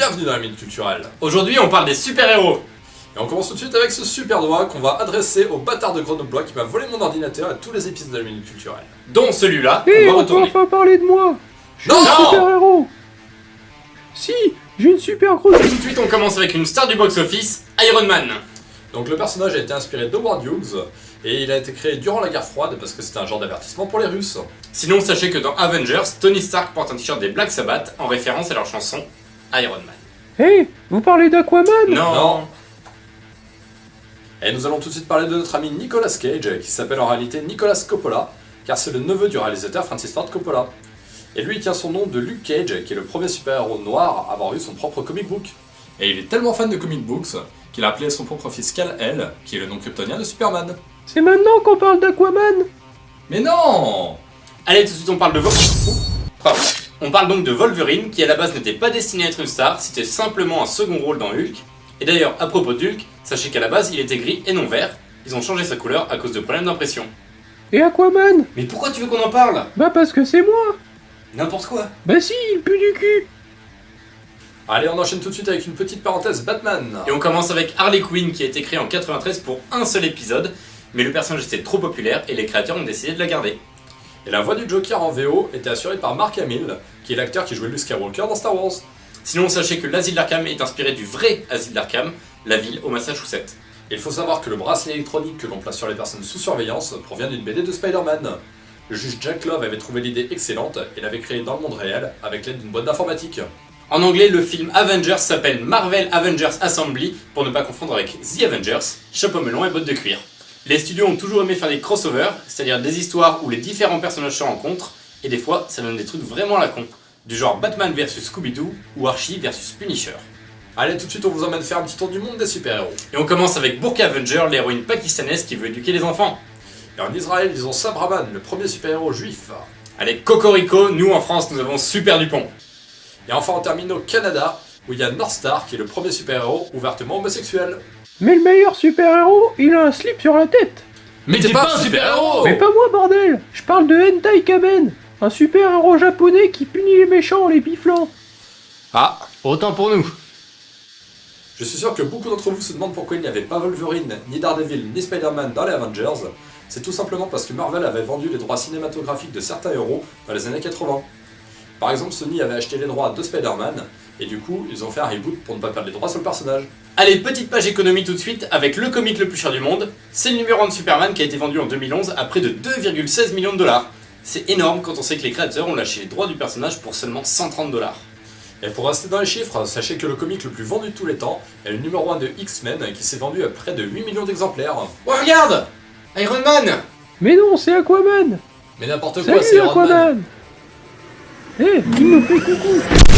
bienvenue dans la Minute Culturelle. Aujourd'hui, on parle des super-héros. Et on commence tout de suite avec ce super doigt qu'on va adresser au bâtard de Grenoblois qui m'a volé mon ordinateur et tous les épisodes de la Minute Culturelle. Dont celui-là, va on peut retourner. enfin parler de moi Je suis Non un super-héros Si, j'ai une super grosse... Tout de suite, on commence avec une star du box-office, Iron Man. Donc le personnage a été inspiré d'Howard Hughes et il a été créé durant la guerre froide parce que c'était un genre d'avertissement pour les Russes. Sinon, sachez que dans Avengers, Tony Stark porte un t-shirt des Black Sabbath en référence à leur chanson Iron Man. Hé, vous parlez d'Aquaman Non, Non. Et nous allons tout de suite parler de notre ami Nicolas Cage qui s'appelle en réalité Nicolas Coppola car c'est le neveu du réalisateur Francis Ford Coppola. Et lui il tient son nom de Luke Cage qui est le premier super-héros noir à avoir eu son propre comic book. Et il est tellement fan de comic books qu'il a appelé son propre fils Kal-El qui est le nom kryptonien de Superman. C'est maintenant qu'on parle d'Aquaman Mais non Allez, tout de suite, on parle de Vol... Pardon. On parle donc de Wolverine, qui à la base n'était pas destiné à être une star, c'était simplement un second rôle dans Hulk. Et d'ailleurs, à propos de Hulk, sachez qu'à la base, il était gris et non vert. Ils ont changé sa couleur à cause de problèmes d'impression. Et Aquaman? Mais pourquoi tu veux qu'on en parle? Bah parce que c'est moi N'importe quoi. Bah si, il pue du cul Allez on enchaîne tout de suite avec une petite parenthèse Batman. Et on commence avec Harley Quinn, qui a été créée en 93 pour un seul épisode, mais le personnage était trop populaire et les créateurs ont décidé de la garder. Et la voix du Joker en VO était assurée par Mark Hamill qui est l'acteur qui jouait Luke Skywalker dans Star Wars. Sinon, sachez que l'asile d'Arkham est inspiré du vrai asile d'Arkham, la ville au Massachusetts. Et il faut savoir que le bracelet électronique que l'on place sur les personnes sous surveillance provient d'une BD de Spider-Man. Le juge Jack Love avait trouvé l'idée excellente et l'avait créée dans le monde réel avec l'aide d'une boîte d'informatique. En anglais, le film Avengers s'appelle Marvel Avengers Assembly, pour ne pas confondre avec The Avengers, chapeau melon et bottes de cuir. Les studios ont toujours aimé faire des crossovers, c'est-à-dire des histoires où les différents personnages se rencontrent, et des fois, ça donne des trucs vraiment à la con, du genre Batman vs Scooby-Doo ou Archie vs Punisher. Allez, tout de suite, on vous emmène faire un petit tour du monde des super-héros. Et on commence avec Burqa Avenger, l'héroïne pakistanaise qui veut éduquer les enfants. Et en Israël, ils ont Sabraman, le premier super-héros juif. Allez, Cocorico, nous en France, nous avons Super Dupont. Et enfin, on termine au Canada, où il y a Northstar, qui est le premier super-héros ouvertement homosexuel. Mais le meilleur super-héros, il a un slip sur la tête Mais t'es pas un super-héros Mais pas moi, bordel Je parle de Hentai Kamen Un super-héros japonais qui punit les méchants en les biflant Ah Autant pour nous. Je suis sûr que beaucoup d'entre vous se demandent pourquoi il n'y avait pas Wolverine, ni Daredevil, ni Spider-Man dans les Avengers. C'est tout simplement parce que Marvel avait vendu les droits cinématographiques de certains héros dans les années 80. Par exemple, Sony avait acheté les droits de Spider-Man, et du coup, ils ont fait un reboot pour ne pas perdre les droits sur le personnage. Allez, petite page économie tout de suite avec le comic le plus cher du monde. C'est le numéro 1 de Superman qui a été vendu en 2011 à près de 2,16 millions de dollars. C'est énorme quand on sait que les créateurs ont lâché les droits du personnage pour seulement 130 dollars. Et pour rester dans les chiffres, sachez que le comic le plus vendu de tous les temps est le numéro 1 de X-Men, qui s'est vendu à près de 8 millions d'exemplaires. Oh regarde Iron Man Mais non, c'est Aquaman Mais n'importe quoi, c'est Iron Man Hé, il me fait coucou